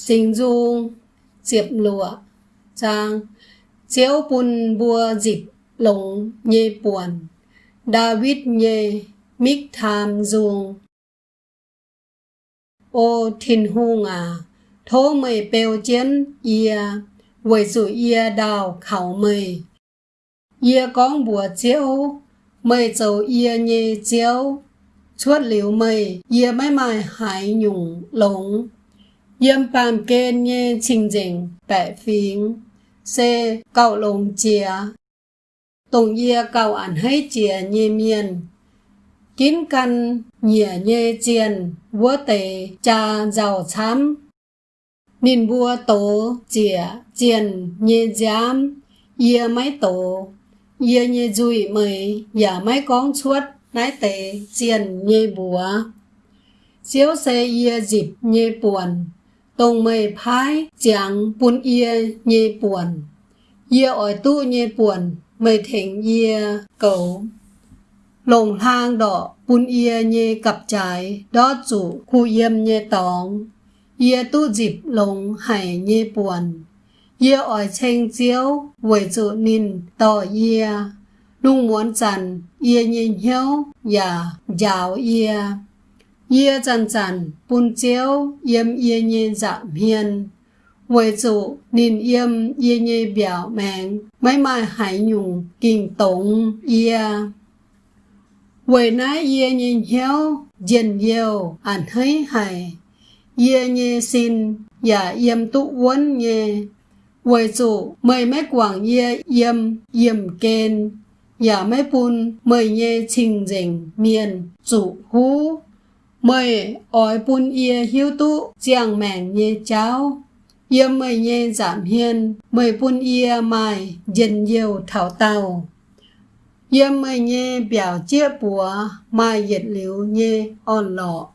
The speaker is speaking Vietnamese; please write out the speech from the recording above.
Sinh dung diệp lụa Trang Chiếu bùn bùa dịp lồng nhê buồn, David nhê mít tham dung Ô thìn hung à Thố mây bèo chiến ia Với dù ia đào khảo mây Ia con bùa chiếu Mây dầu ia nhê chiếu Chuốt liu mây Ia mãi mãi hải nhung lồng Yếm bàn kê nhê trình dình bẻ phím C. Cậu lồng chìa Tổng yê cậu ảnh hết chìa nhê miền Kín căn nhìa nhê chiền, Vua tề cha giàu chám Nên vua tổ chìa chiền nhê giám Yê máy tổ Yê nhê dùi mời Yà máy con chuốt Nái tề chiền nhê bùa Chiếu xe yê dịp nhê buồn tông mây phái chẳng bún yê nhê buồn. Yê ỏi tu nhê buồn mây thỉnh yê cầu. Lồng hang đỏ bún yê nhê cặp trái, đó chủ khu yêm nhê tòng. Yê tu dịp lồng hải nhê buồn. Yê ỏi chênh chiếu với chủ nín tỏ yê. Lung muốn chẳng yê nhê hiếu và giáo yê. Yê chân chân, bún chiếu, yếm yê nhê dạ miên. Với chủ, nên yếm yê nhê biểu mạng mấy mai hải nhung, kinh tổng yê. Với nái yê nhê hiếu, dân yêu, ảnh hơi hải. Yê nhê xin, và yếm tụ quân nhê. Với chủ, mời mấy quảng yê yếm, yếm kên. và mấy bún, mời nhê trình dình, miền, chủ hú mời ỏi bún ia hiếu tu giang mèn nhê cháu. Yê mời nhê giảm hiên, mời bún ia mai, dân yêu thảo tàu. Yê mời nhê biểu chia bùa, mai dệt liu nhê on lọ.